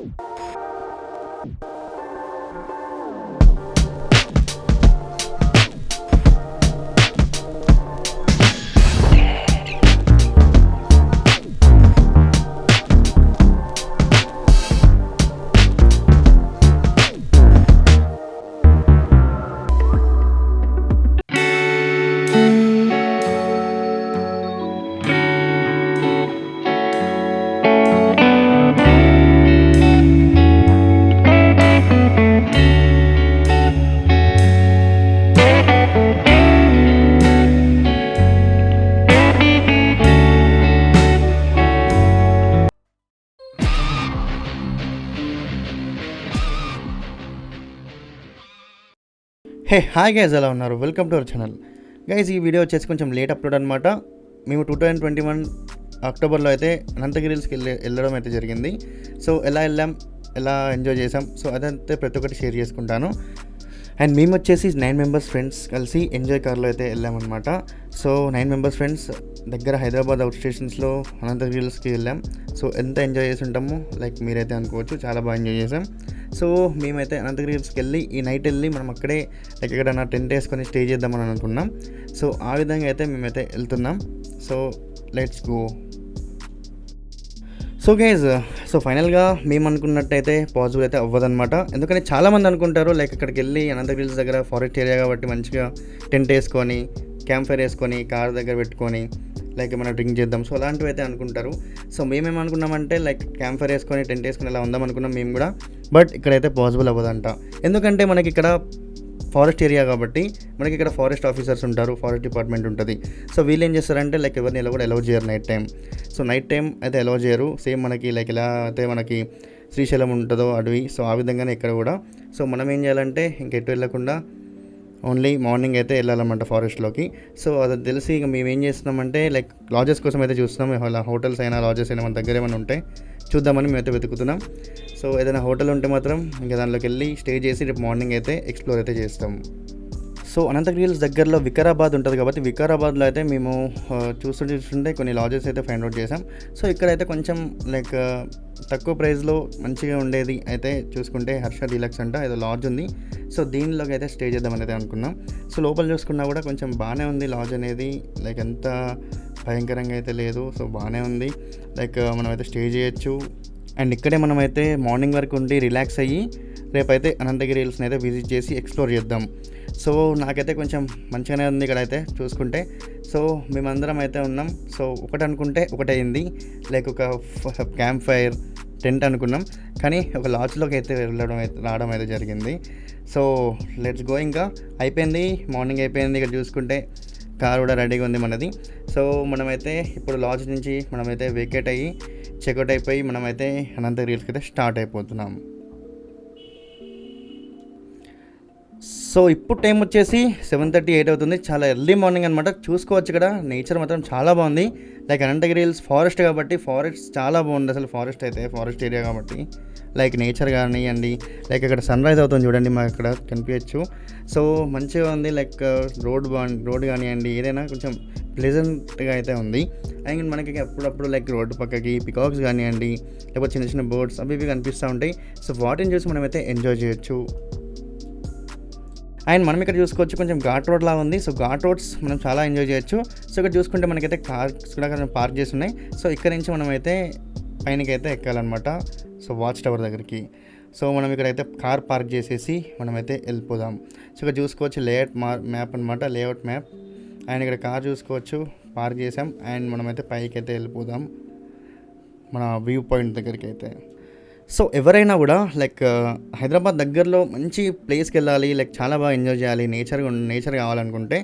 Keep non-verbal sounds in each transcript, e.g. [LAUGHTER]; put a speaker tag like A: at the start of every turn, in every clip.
A: Woo! Hey hi guys ఎలా ఉన్నారు? Welcome to our channel guys ఈ వీడియో వచ్చేసి కొంచెం లేట్ అప్లోడ్ అనమాట మేము టూ థౌజండ్ ట్వంటీ వన్ అక్టోబర్లో అయితే అనంతగిరి హిల్స్కి వెళ్ళి వెళ్ళడం అయితే జరిగింది. సో ఎలా వెళ్ళాం ఎలా ఎంజాయ్ చేసాం సో అదంతా ప్రతి ఒక్కటి షేర్ చేసుకుంటాను. అండ్ మేము వచ్చేసి నైన్ మెంబర్స్ ఫ్రెండ్స్ కలిసి ఎంజాయ్ కార్లో అయితే వెళ్ళామన్నమాట. సో నైన్ మెంబర్స్ ఫ్రెండ్స్ దగ్గర హైదరాబాద్ అవుట్ స్టేషన్స్లో అనంతగిరి హిల్స్కి వెళ్ళాం. సో ఎంత ఎంజాయ్ చేసి ఉంటామో లైక్ మీరైతే అనుకోవచ్చు చాలా బాగా ఎంజాయ్ చేసాం. సో మేమైతే అనంతగిరి హిల్స్కి వెళ్ళి ఈ నైట్ వెళ్ళి మనం అక్కడే లైక్ ఎక్కడైనా టెంట్ వేసుకొని స్టే చేద్దామని అనుకున్నాం. సో ఆ విధంగా అయితే మేమైతే వెళ్తున్నాం. So let's go. So guys so ఫైనల్గా మేము అనుకున్నట్టయితే పాజిబుల్ అయితే అవ్వదనమాట ఎందుకంటే చాలామంది అనుకుంటారు లైక్ అక్కడికి వెళ్ళి అనంతగిరి హిల్స్ దగ్గర ఫారెస్ట్ ఏరియా కాబట్టి మంచిగా టెంట్ వేసుకొని క్యాంప్ ఫైర్ వేసుకొని కార్ దగ్గర పెట్టుకొని లైక్ ఏమైనా డ్రింక్ చేద్దాం. సో అలాంటివి అయితే అనుకుంటారు. సో మేమేమనుకున్నామంటే లైక్ క్యాంప్ ఫైర్ వేసుకొని టెంట్ వేసుకొని అలా ఉందాం అనుకున్నాం మేము కూడా. బట్ ఇక్కడైతే పాసిబుల్ అవ్వదంట. ఎందుకంటే మనకి ఇక్కడ ఫారెస్ట్ ఏరియా కాబట్టి మనకి ఇక్కడ ఫారెస్ట్ ఆఫీసర్స్ ఉంటారు ఫారెస్ట్ డిపార్ట్మెంట్ ఉంటుంది. సో వీళ్ళు ఏం చేస్తారంటే లైక్ ఎవరిని ఎలా కూడా అలౌ చేయరు night time so night time అయితే అలౌ చేయరు. సేమ్ మనకి లైక్ ఎలా అయితే మనకి శ్రీశైలం ఉంటుందో అడవి సో ఆ విధంగానే ఇక్కడ కూడా. సో మనం ఏం చేయాలంటే ఇంకెటు వెళ్ళకుండా ఓన్లీ మార్నింగ్ అయితే వెళ్ళాలన్నమాట ఫారెస్ట్లోకి. సో అది తెలిసి ఇక మేము ఏం చేస్తున్నామంటే లైక్ లాజెస్ కోసం అయితే చూస్తున్నాం. అలా హోటల్స్ అయినా లాజెస్ అయినా మన దగ్గర ఏమైనా ఉంటే చూద్దామని మేమైతే వెతుకుతున్నాం. సో ఏదైనా హోటల్ ఉంటే మాత్రం ఇంకా దానిలోకి వెళ్ళి స్టే చేసి రేపు మార్నింగ్ అయితే ఎక్స్ప్లోర్ అయితే చేస్తాం. సో అనంతగిరి హిల్స్ దగ్గరలో వికారాబాద్ ఉంటుంది కాబట్టి వికారాబాద్లో అయితే మేము చూస్తుంటే చూస్తుంటే కొన్ని లాజెస్ అయితే ఫైండ్ అవుట్ చేసాం సో ఇక్కడైతే కొంచెం లైక్ తక్కువ ప్రైస్లో మంచిగా ఉండేది అయితే చూసుకుంటే హర్ష డీలక్స్ అంట ఏదో లాడ్జ్ ఉంది. సో దీనిలోకి అయితే స్టే చేద్దామని అయితే అనుకున్నాం. సో లోపల చూసుకున్నా కూడా కొంచెం బాగానే ఉంది లాడ్జ్ అనేది. లైక్ ఎంత భయంకరంగా అయితే లేదు. సో బాగానే ఉంది. లైక్ మనమైతే స్టే చేయొచ్చు. అండ్ ఇక్కడే మనమైతే మార్నింగ్ వరకు ఉండి రిలాక్స్ అయ్యి రేపైతే అనంతగిరి హిల్స్ని అయితే విజిట్ చేసి ఎక్స్ప్లోర్ చేద్దాం. సో నాకైతే కొంచెం మంచిగానే ఉంది ఇక్కడైతే చూసుకుంటే. సో మేమందరం అయితే ఉన్నాం. సో ఒకటి అనుకుంటే ఒకటైంది లైక్ ఒక క్యాంప్ ఫైర్ టెంట్ అనుకున్నాం. కానీ ఒక లాడ్జ్లోకి అయితే వెళ్ళడం అయితే రావడం అయితే జరిగింది. సో లెట్స్ గో ఇంకా. అయిపోయింది. మార్నింగ్ అయిపోయింది ఇక్కడ చూసుకుంటే. కార్ కూడా రెడీగా ఉంది మనది. సో మనమైతే ఇప్పుడు లాడ్జ్ నుంచి మనమైతే వేకేట్ అయ్యి చెక్అవుట్ అయిపోయి మనమైతే అనంతగిరి హిల్స్కి అయితే స్టార్ట్ అయిపోతున్నాం. సో ఇప్పుడు టైం వచ్చేసి సెవెన్ థర్టీ ఎయిట్ అవుతుంది. చాలా ఎర్లీ మార్నింగ్ అనమాట చూసుకోవచ్చు ఇక్కడ. నేచర్ మాత్రం చాలా బాగుంది. లైక్ అనంతగిరి హిల్స్ ఫారెస్ట్ కాబట్టి ఫారెస్ట్ చాలా బాగుంది అసలు ఫారెస్ట్ అయితే ఫారెస్ట్ ఏరియా కాబట్టి. లైక్ నేచర్ కానివ్వండి లైక్ ఇక్కడ సన్ రైజ్ అవుతుంది చూడండి మాకు ఇక్కడ కనిపించచ్చు. సో మంచిగా ఉంది. లైక్ రోడ్ బాగుంది రోడ్ కానివ్వండి ఏదైనా కొంచెం ప్లెజెంట్గా అయితే ఉంది. అండ్ మనకి అప్పుడప్పుడు లైక్ రోడ్డు పక్కకి పికాక్స్ కానివ్వండి లేకపోతే చిన్న చిన్న బోర్డ్స్ అవి ఇవి కనిపిస్తూ ఉంటాయి. సో వాటిని చూసి మనమైతే ఎంజాయ్ చేయొచ్చు. అండ్ మనం ఇక్కడ చూసుకోవచ్చు కొంచెం ఘాట్ రోడ్ లాగా ఉంది. సో ఘాట్ రోడ్స్ మనం చాలా ఎంజాయ్ చేయొచ్చు. సో ఇక్కడ చూసుకుంటే మనకైతే కార్స్ కూడా కొంచెం పార్క్ చేసి ఉన్నాయి. సో ఇక్కడ నుంచి మనం అయితే పైనకి అయితే ఎక్కాలన్నమాట. సో వాచ్ టవర్ దగ్గరికి. సో మనం ఇక్కడైతే కార్ పార్క్ చేసేసి మనమైతే వెళ్ళిపోదాం. సో ఇక్కడ చూసుకోవచ్చు లేఅవుట్ మా మ్యాప్ అనమాట లేఅవుట్ మ్యాప్. అండ్ ఇక్కడ కార్ చూసుకోవచ్చు. పార్క్ చేసాం. అండ్ మనమైతే పైకి అయితే వెళ్ళిపోదాం. మన వ్యూ పాయింట్ దగ్గరికి అయితే సో ఎవరైనా కూడా లైక్ uh, హైదరాబాద్ దగ్గరలో మంచి ప్లేస్కి వెళ్ళాలి లైక్ చాలా బాగా ఎంజాయ్ చేయాలి నేచర్ నేచర్ కావాలనుకుంటే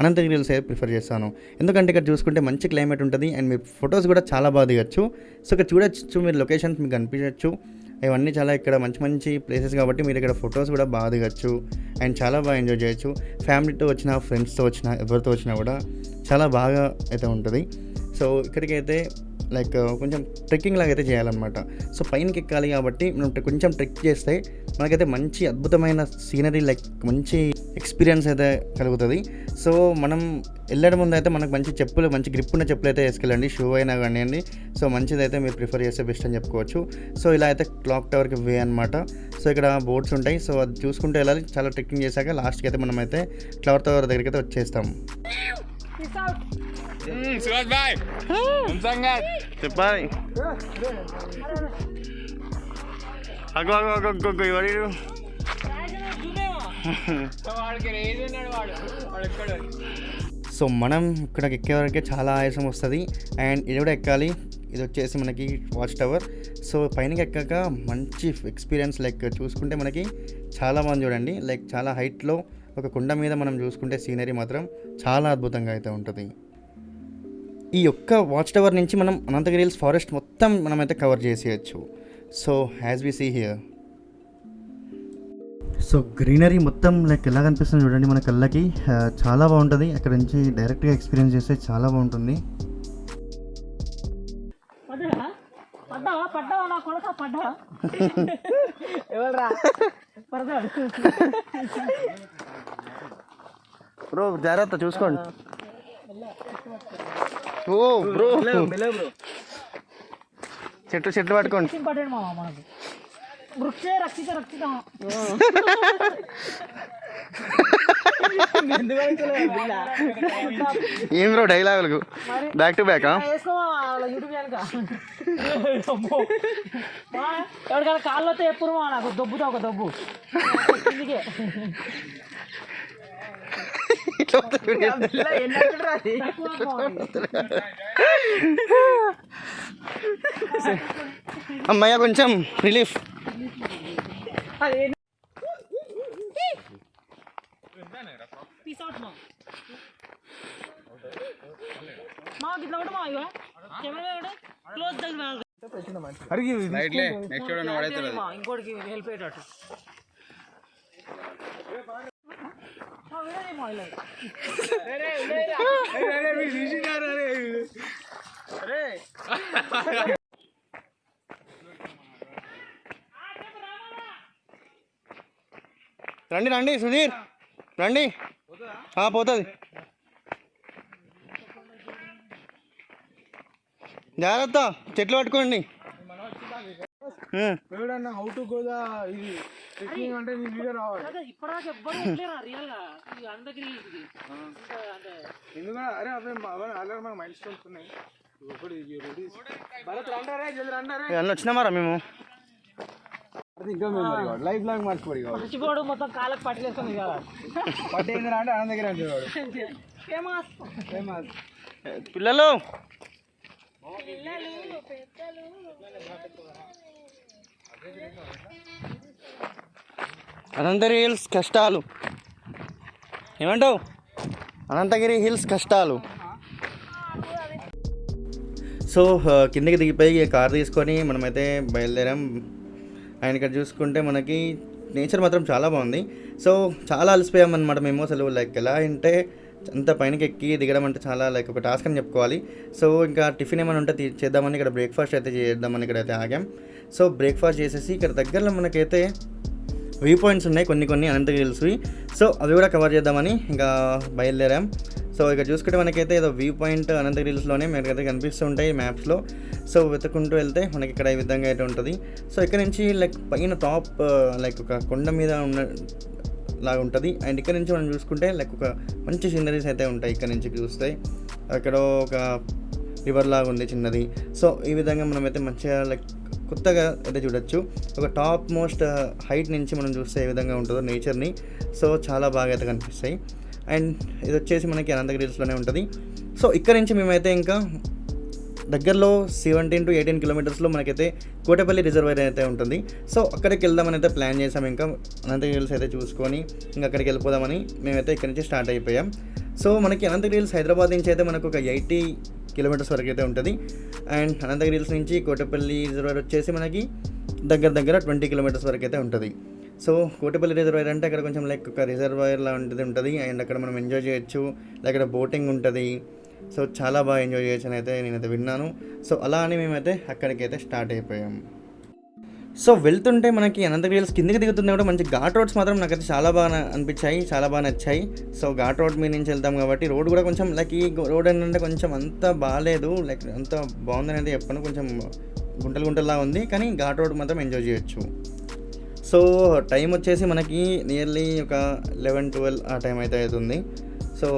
A: అనంతగిరి హిల్స్ అయితే ప్రిఫర్ చేస్తాను. ఎందుకంటే ఇక్కడ చూసుకుంటే మంచి క్లైమేట్ ఉంటుంది అండ్ మీ ఫొటోస్ కూడా చాలా బాగా దిగచ్చు. సో ఇక్కడ చూడొచ్చు మీరు లొకేషన్స్ మీకు కనిపించవచ్చు ఇవన్నీ చాలా ఇక్కడ మంచి మంచి ప్లేసెస్ కాబట్టి మీరు ఇక్కడ ఫొటోస్ కూడా బాగా దిగచ్చు అండ్ చాలా బాగా ఎంజాయ్ చేయొచ్చు. ఫ్యామిలీతో వచ్చిన ఫ్రెండ్స్తో వచ్చిన ఎవరితో వచ్చినా కూడా చాలా బాగా అయితే ఉంటుంది. సో ఇక్కడికైతే లైక్ కొంచెం ట్రెక్కింగ్ లాగా అయితే చేయాలన్నమాట. సో పైనకి ఎక్కాలి కాబట్టి మనం కొంచెం ట్రెక్ చేస్తే మనకైతే మంచి అద్భుతమైన సీనరీ లైక్ మంచి ఎక్స్పీరియన్స్ అయితే కలుగుతుంది. సో మనం వెళ్ళడం ముందు అయితే మనకు మంచి చెప్పులు మంచి గ్రిప్ ఉన్న చెప్పులు అయితే వేసుకెళ్ళండి. షూ అయినా కానివ్వండి. సో మంచిది అయితే మీరు ప్రిఫర్ చేస్తే బెస్ట్ అని చెప్పుకోవచ్చు. సో ఇలా అయితే క్లాక్ టవర్కి వే అనమాట సో ఇక్కడ బోర్డ్స్ ఉంటాయి. సో అది చూసుకుంటూ వెళ్ళాలి. చాలా ట్రెక్కింగ్ చేశాక లాస్ట్కి అయితే మనం అయితే క్లవర్ టవర్ దగ్గరికి అయితే వచ్చేస్తాం. అగో అగో అగో అగో వాడు
B: ఎక్కడ
A: సో మనం ఇక్కడికి ఎక్కే వరకే చాలా ఆయాసం వస్తుంది. అండ్ ఇది కూడా ఎక్కాలి. ఇది వచ్చేసి మనకి వాచ్ టవర్. సో పైనకి ఎక్కాక మంచి ఎక్స్పీరియన్స్ లైక్ చూసుకుంటే మనకి చాలా బాగుంది చూడండి. లైక్ చాలా హైట్లో ఒక కుండ మీద మనం చూసుకుంటే సీనరీ మాత్రం చాలా అద్భుతంగా అయితే ఉంటుంది. ఈ యొక్క వాచ్ టవర్ నుంచి మనం అనంతగిరి హిల్స్ ఫారెస్ట్ మొత్తం మనమైతే కవర్ చేసేయచ్చు. So as we see here. So greenery మొత్తం లైక్ ఎలా కనిపిస్తుంది చూడండి మన కళ్ళకి. చాలా బాగుంటుంది. అక్కడ నుంచి డైరెక్ట్గా ఎక్స్పీరియన్స్ చేస్తే చాలా బాగుంటుంది.
C: పడ్డా? [LAUGHS]
A: బ్రో జాగ్రత్త చూసుకోండి. ఓ బ్రో. చెట్టు చెట్లు పట్టుకోండి.
C: ఇంపార్టెంట్ మామ మనకు. వృక్షే రక్షిత రక్షిత.
A: ఏం బ్రో డైలాగులకు? బ్యాక్ టు బ్యాక్
C: వేసుకోమా వాళ్ళ యూట్యూబ్ కనుక ఎవరికైనా కాళ్ళు వస్తే ఎప్పుడు మా నాకు. దొబ్బుతా ఒక దొబ్బు. [LAUGHS]
A: అమ్మయ్య కొంచెం రిలీఫ్.
C: ఇంకోటికి హెల్ప్ అయ్యేటట్టు.
A: రండి రండి సుధీర్. రండి. ఆ, పోతుంది. జాగ్రత్త చెట్లు పట్టుకోండి.
B: ఎవడన్నా హౌ టు గోదా ఇది ట్రెక్కింగ్ అంటే నీ వీడియో రావాలి.
C: అదే ఇప్పటిదాకా ఎవ్వరు ఉండలేరా రియల్గా ఈ అందరికి ఇది. అంటే
B: ఎందుకంటే అరే అవే అవే ఆల్రెడీ మనకు మైల్ స్టోన్స్ ఉన్నాయి.
A: వచ్చినామారా మేము?
B: లైఫ్ లాంగ్
C: మర్చిపోడు మొత్తం కాళ్ళకి పట్టలేస్తుంది కదా.
B: పట్టేంద్ర అంటే ఆనంద దగ్గర
C: ఫేమస్.
B: ఫేమస్.
A: పిల్లలు! అనంతగిరి హిల్స్ కష్టాలు. ఏమంటావు? అనంతగిరి హిల్స్ కష్టాలు. సో కిందకి దిగిపోయి కార్ తీసుకొని మనమైతే బయలుదేరాం. ఆయన ఇక్కడ చూసుకుంటే మనకి నేచర్ మాత్రం చాలా బాగుంది. సో చాలా అలసిపోయాం అనమాట మేము. అసలు లైక్ ఎలా అంటే అంత పైనకి ఎక్కి దిగడం అంటే చాలా లైక్ ఒక టాస్క్ అని చెప్పుకోవాలి. సో ఇంకా టిఫిన్ ఏమైనా ఉంటే చేద్దామని ఇక్కడ బ్రేక్ఫాస్ట్ అయితే చేద్దామని ఇక్కడ అయితే ఆగాం. సో బ్రేక్ఫాస్ట్ చేసేసి ఇక్కడ దగ్గరలో మనకైతే వ్యూ పాయింట్స్ ఉన్నాయి కొన్ని కొన్ని అనంతగిరి హిల్స్వి సో అవి కూడా కవర్ చేద్దామని ఇంకా బయలుదేరాం. సో ఇక్కడ చూసుకుంటే మనకైతే ఏదో వ్యూ పాయింట్ అనంతగిరి హిల్స్లోనే మనకైతే కనిపిస్తూ ఉంటాయి మ్యాప్స్లో. సో వెతుకుంటూ వెళ్తే మనకి ఇక్కడ ఈ విధంగా అయితే ఉంటుంది. సో ఇక్కడ నుంచి లైక్ పైన టాప్ లైక్ ఒక కొండ మీద ఉన్న లాగా ఉంటుంది. అండ్ ఇక్కడ నుంచి మనం చూసుకుంటే లైక్ ఒక మంచి సీనరీస్ అయితే ఉంటాయి ఇక్కడ నుంచి చూస్తే. అక్కడ ఒక రివర్ లాగా ఉంది చిన్నది. సో ఈ విధంగా మనమైతే మంచిగా లైక్ కొత్తగా అయితే చూడొచ్చు. ఒక టాప్ మోస్ట్ హైట్ నుంచి మనం చూస్తే ఏ విధంగా ఉంటుందో నేచర్ని. సో చాలా బాగా అయితే కనిపిస్తాయి. అండ్ ఇది వచ్చేసి మనకి అనంతగిరి హిల్స్లోనే ఉంటుంది. సో ఇక్కడ నుంచి మేమైతే ఇంకా దగ్గరలో సెవెంటీన్ టు ఎయిటీన్ కిలోమీటర్స్లో మనకైతే కోటపల్లి రిజర్వేర్ అయితే ఉంటుంది. సో అక్కడికి వెళ్దామని అయితే ప్లాన్ చేసాం. ఇంకా అనంతగిరి హిల్స్ అయితే చూసుకొని ఇంకా అక్కడికి వెళ్ళిపోదామని మేమైతే ఇక్కడ నుంచి స్టార్ట్ అయిపోయాం. సో మనకి అనంతగిరి హిల్స్ హైదరాబాద్ నుంచి అయితే మనకు ఒక ఎయిటీ కిలోమీటర్స్ వరకు అయితే ఉంటుంది. అండ్ అనంతగిరి హిల్స్ నుంచి కోటపల్లి రిజర్వాయర్ వచ్చేసి మనకి దగ్గర దగ్గర ట్వంటీ కిలోమీటర్స్ వరకు అయితే ఉంటుంది. సో కోటపల్లి రిజర్వాయర్ అంటే అక్కడ కొంచెం లైక్ ఒక రిజర్వాయర్ లాంటిది ఉంటుంది అండ్ అక్కడ మనం ఎంజాయ్ చేయొచ్చు. అక్కడ బోటింగ్ ఉంటుంది. సో చాలా బాగా ఎంజాయ్ చేయొచ్చు అని అయితే నేనైతే విన్నాను. సో అలా అని మేమైతే అక్కడికి అయితే స్టార్ట్ అయిపోయాము సో వెళ్తుంటే మనకి అనంతగిరి హిల్స్ కిందకి దిగుతుంది కూడా మంచి ఘాట్ రోడ్స్ మాత్రం నాకైతే చాలా బాగా అనిపించాయి చాలా బాగా నచ్చాయి. సో ఘాట్ రోడ్ మీద నుంచి వెళ్తాం కాబట్టి రోడ్ కూడా కొంచెం లైక్ ఈ రోడ్ ఏంటంటే కొంచెం అంత బాగాలేదు లైక్ అంత బాగుందని అయితే చెప్పను కొంచెం గుంటలు గుంటల్లా ఉంది కానీ ఘాట్ రోడ్ మాత్రం ఎంజాయ్ చేయొచ్చు. సో టైం వచ్చేసి మనకి నియర్లీ ఒక లెవెన్ ట్వెల్వ్ ఆ టైం అయితే అవుతుంది. సో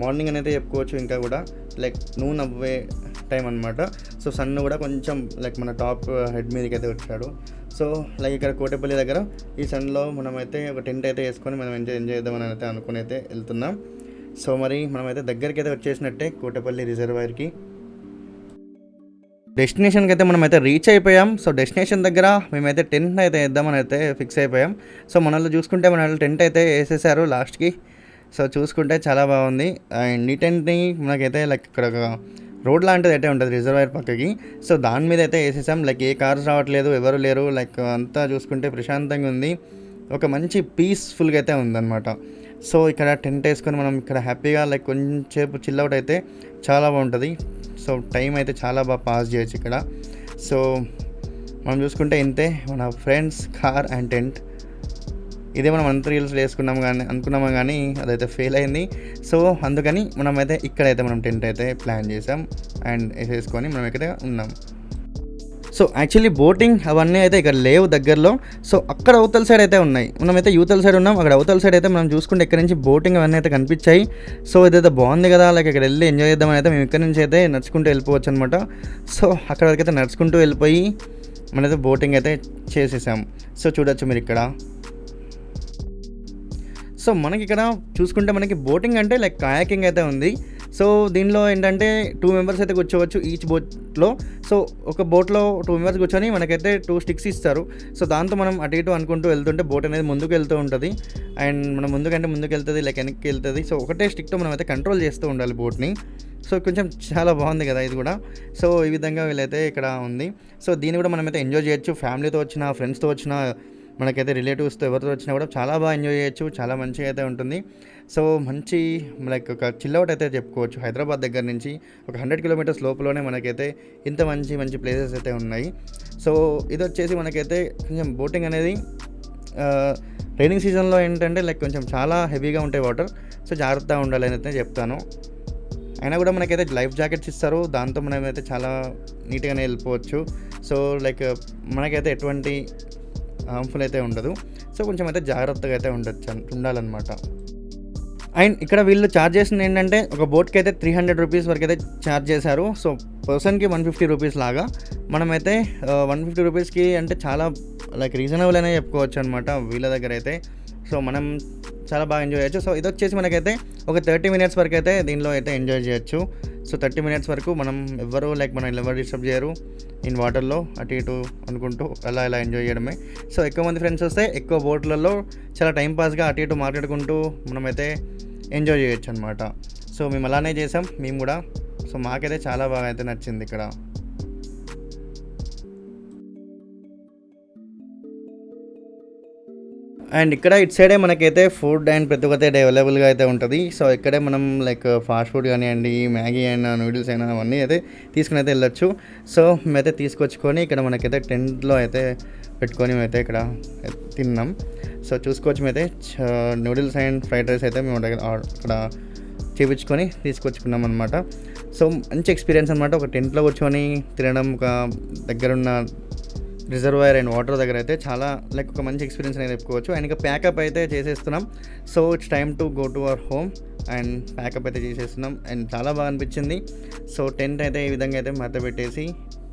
A: మార్నింగ్ అనేది చెప్పుకోవచ్చు ఇంకా కూడా లైక్ నూన్ అవ్వే టైం అనమాట సో సన్ కూడా కొంచెం లైక్ మన టాప్ హెడ్ uh, మీదకి అయితే వచ్చాడు సో లైక్ ఇక్కడ కోటపల్లి దగ్గర ఈ సన్లో మనమైతే ఒక టెంట్ అయితే వేసుకొని మనం ఎంజాయ్ ఎంజాయ్ చేద్దామని అయితే అనుకుని అయితే వెళ్తున్నాం. సో మరి మనమైతే దగ్గరికి అయితే వచ్చేసినట్టే కోటపల్లి రిజర్వాయర్కి. డెస్టినేషన్కి అయితే మనం అయితే రీచ్ అయిపోయాం. సో డెస్టినేషన్ దగ్గర మేమైతే టెంట్ అయితే వేద్దామని అయితే ఫిక్స్ అయిపోయాం. సో మనల్ని చూసుకుంటే మన టెంట్ అయితే వేసేసారు లాస్ట్కి సో చూసుకుంటే చాలా బాగుంది. అండ్ ఈ టెంట్ని మనకైతే లైక్ ఇక్కడ ఒక రోడ్ లాంటిది అయితే ఉంటుంది రిజర్వాయర్ పక్కకి. సో దాని మీద అయితే వేసేసాం. లైక్ ఏ కార్స్ రావట్లేదు ఎవరు లేరు. లైక్ అంతా చూసుకుంటే ప్రశాంతంగా ఉంది. ఒక మంచి పీస్ఫుల్గా అయితే ఉందన్నమాట. సో ఇక్కడ టెంట్ వేసుకొని మనం ఇక్కడ హ్యాపీగా లైక్ కొంచెంసేపు చిల్అవుట్ అయితే చాలా బాగుంటుంది. సో టైం అయితే చాలా బాగా పాస్ చేయొచ్చు ఇక్కడ. సో మనం చూసుకుంటే ఇంతే మన ఫ్రెండ్స్ కార్ అండ్ టెంట్. ఇదే మనం అంత రీల్స్ వేసుకున్నాం కానీ అనుకున్నాము కానీ అదైతే ఫెయిల్ అయింది. సో అందుకని మనమైతే ఇక్కడైతే మనం టెంట్ అయితే ప్లాన్ చేసాం అండ్ వేసేసుకొని మనం ఇక్కడ ఉన్నాం. సో యాక్చువల్లీ బోటింగ్ అవన్నీ అయితే ఇక్కడ లేవు దగ్గరలో. సో అక్కడ అవతల సైడ్ అయితే ఉన్నాయి. మనమైతే యూతల సైడ్ ఉన్నాం. అక్కడ అవతల సైడ్ అయితే మనం చూసుకుంటే ఇక్కడ నుంచి బోటింగ్ అవన్నీ అయితే కనిపించాయి. సో ఇదైతే బాగుంది కదా లైక్ ఇక్కడ వెళ్ళి ఎంజాయ్ చేద్దామని అయితే మేము ఇక్కడ నుంచి అయితే నడుచుకుంటూ వెళ్ళిపోవచ్చు అనమాట సో అక్కడ వరకు అయితే నడుచుకుంటూ వెళ్ళిపోయి మనమైతే బోటింగ్ అయితే చేసేసాం. సో చూడొచ్చు మీరు ఇక్కడ. సో మనకి ఇక్కడ చూసుకుంటే మనకి బోటింగ్ అంటే లైక్ కయాకింగ్ అయితే ఉంది. సో దీనిలో ఏంటంటే టూ మెంబర్స్ అయితే కూర్చోవచ్చు ఈచ్ బోట్లో సో ఒక బోట్లో టూ మెంబర్స్ కూర్చొని మనకైతే టూ స్టిక్స్ ఇస్తారు. సో దాంతో మనం అటు ఇటు అనుకుంటూ వెళ్తుంటే బోట్ అనేది ముందుకు వెళ్తూ ఉంటుంది. అండ్ మనం ముందుకంటే ముందుకు వెళ్తుంది లైక్ వెనక్కి వెళ్తుంది. సో ఒకటే స్టిక్తో మనం అయితే కంట్రోల్ చేస్తూ ఉండాలి బోట్ని సో కొంచెం చాలా బాగుంది కదా ఇది కూడా. సో ఈ విధంగా వీళ్ళైతే ఇక్కడ ఉంది. సో దీన్ని కూడా మనమైతే ఎంజాయ్ చేయొచ్చు. ఫ్యామిలీతో వచ్చిన ఫ్రెండ్స్తో వచ్చిన మనకైతే రిలేటివ్స్తో ఎవరితో వచ్చినా కూడా చాలా బాగా ఎంజాయ్ చేయొచ్చు చాలా మంచిగా అయితే ఉంటుంది. సో మంచి లైక్ ఒక చిల్అవుట్ అయితే చెప్పుకోవచ్చు. హైదరాబాద్ దగ్గర నుంచి ఒక హండ్రెడ్ కిలోమీటర్స్ లోపలనే మనకైతే ఇంత మంచి మంచి ప్లేసెస్ అయితే ఉన్నాయి. సో ఇది వచ్చేసి మనకైతే కొంచెం బోటింగ్ అనేది రైనింగ్ సీజన్లో ఏంటంటే లైక్ కొంచెం చాలా హెవీగా ఉంటాయి వాటర్. సో జాగ్రత్తగా ఉండాలి అని అయితే చెప్తాను. అయినా కూడా మనకైతే లైఫ్ జాకెట్స్ ఇస్తారు. దాంతో మనమైతే చాలా నీట్గానే వెళ్ళిపోవచ్చు. సో లైక్ మనకైతే ఎటువంటి హార్మ్ఫుల్ అయితే ఉండదు. సో కొంచెం అయితే జాగ్రత్తగా అయితే ఉండొచ్చు ఉండాలన్నమాట. అండ్ ఇక్కడ వీళ్ళు ఛార్జ్ చేసింది ఏంటంటే ఒక బోట్కి అయితే త్రీ హండ్రెడ్ రూపీస్ వరకు అయితే ఛార్జ్ చేశారు. సో పర్సన్కి వన్ ఫిఫ్టీ రూపీస్ లాగా. మనమైతే వన్ ఫిఫ్టీ రూపీస్కి అంటే చాలా లైక్ రీజనబుల్ అనే చెప్పుకోవచ్చు అనమాట వీళ్ళ దగ్గర అయితే. సో మనం చాలా బాగా ఎంజాయ్ చేయొచ్చు. సో ఇది వచ్చేసి మనకైతే ఒక థర్టీ మినిట్స్ వరకు అయితే దీనిలో అయితే ఎంజాయ్ చేయొచ్చు. సో థర్టీ మినిట్స్ వరకు మనం ఎవ్వరు లైక్ మనం ఎవరు డిస్టర్బ్ చేయరు ఇన్ వాటర్లో అటు ఇటు అనుకుంటూ అలా ఇలా ఎంజాయ్ చేయడమే. సో ఎక్కువ మంది ఫ్రెండ్స్ వస్తే ఎక్కువ బోట్లలో చాలా టైం పాస్గా అటు ఇటు మాట్లాడుకుంటూ మనమైతే ఎంజాయ్ చేయొచ్చు అనమాట సో మేము అలానే చేసాం మేము కూడా. సో మాకైతే చాలా బాగా అయితే నచ్చింది ఇక్కడ. అండ్ ఇక్కడ ఇటు సైడే మనకైతే ఫుడ్ అండ్ ప్రతి ఒక్కటి అవైలబుల్గా అయితే ఉంటుంది. సో ఇక్కడే మనం లైక్ ఫాస్ట్ ఫుడ్ కానివ్వండి మ్యాగీ అయినా నూడిల్స్ అయినా అవన్నీ అయితే తీసుకుని అయితే వెళ్ళొచ్చు. సో మేమైతే తీసుకొచ్చుకొని ఇక్కడ మనకైతే టెంట్లో అయితే పెట్టుకొని మేమైతే ఇక్కడ తిన్నాం. సో చూసుకోవచ్చు మేమైతే. నూడిల్స్ అండ్ ఫ్రైడ్ రైస్ అయితే మేము ఇక్కడ చేపించుకొని తీసుకొచ్చుకున్నాం అనమాట సో మంచి ఎక్స్పీరియన్స్ అనమాట ఒక టెంట్లో కూర్చొని తినడం ఒక దగ్గరున్న రిజర్వాయర్ అండ్ వాటర్ దగ్గర అయితే చాలా లైక్ ఒక మంచి ఎక్స్పీరియన్స్ అనేది చెప్పుకోవచ్చు. అండ్ ఇంకా ప్యాకప్ అయితే చేసేస్తున్నాం. So it's time to go to our home and pack up అయితే చేసేస్తున్నాం. అండ్ చాలా బాగా అనిపించింది. సో టెంట్ అయితే ఈ విధంగా అయితే మత పెట్టేసి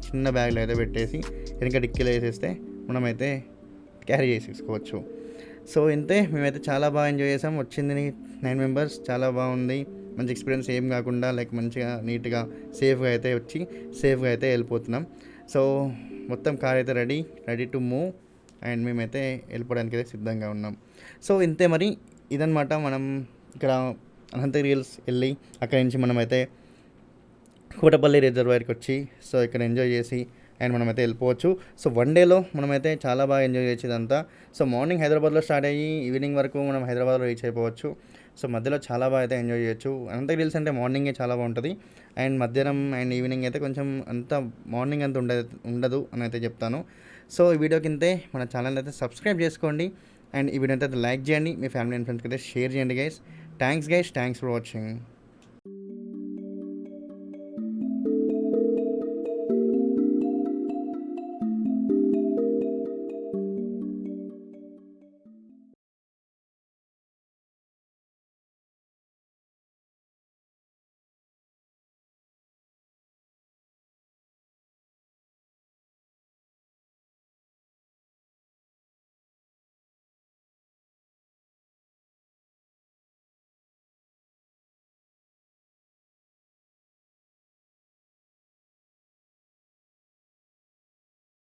A: చిన్న బ్యాగ్లో అయితే పెట్టేసి వెనక డిక్కీలో వేసేస్తే మనమైతే క్యారీ చేసేసుకోవచ్చు. సో ఇంతే. మేమైతే చాలా బాగా ఎంజాయ్ చేసాం. వచ్చింది నైన్ మెంబర్స్ చాలా బాగుంది. మంచి ఎక్స్పీరియన్స్ ఏం కాకుండా లైక్ మంచిగా నీట్గా సేఫ్గా అయితే వచ్చి సేఫ్గా అయితే వెళ్ళిపోతున్నాం. సో మొత్తం కార్ అయితే ready ready to move. And మేమైతే వెళ్ళిపోవడానికి అయితే సిద్ధంగా ఉన్నాం. సో ఇంతే మరి. ఇదనమాట మనం ఇక్కడ అనంతగిరి హిల్స్ వెళ్ళి అక్కడి నుంచి మనమైతే కోటపల్లి రిజర్వాయర్కి వచ్చి సో ఇక్కడ ఎంజాయ్ చేసి అండ్ మనమైతే వెళ్ళిపోవచ్చు. సో వన్ డేలో మనమైతే చాలా బాగా ఎంజాయ్ చేసేదంతా. సో మార్నింగ్ హైదరాబాద్లో స్టార్ట్ అయ్యి ఈవినింగ్ వరకు మనం హైదరాబాద్లో రీచ్ అయిపోవచ్చు. సో మధ్యలో చాలా బాగా అయితే ఎంజాయ్ చేయొచ్చు. అనంతగిరి హిల్స్ అంటే మార్నింగే చాలా బాగుంటుంది. అండ్ మధ్యాహ్నం అండ్ ఈవినింగ్ అయితే కొంచెం అంత మార్నింగ్ అంత ఉండదు ఉండదు అని అయితే చెప్తాను. సో ఈ వీడియో కిందే మన ఛానల్ అయితే సబ్స్క్రైబ్ చేసుకోండి. అండ్ ఈ వీడియో అయితే లైక్ చేయండి. మీ ఫ్యామిలీ అండ్ ఫ్రెండ్స్కి అయితే షేర్ చేయండి guys thanks guys thanks for watching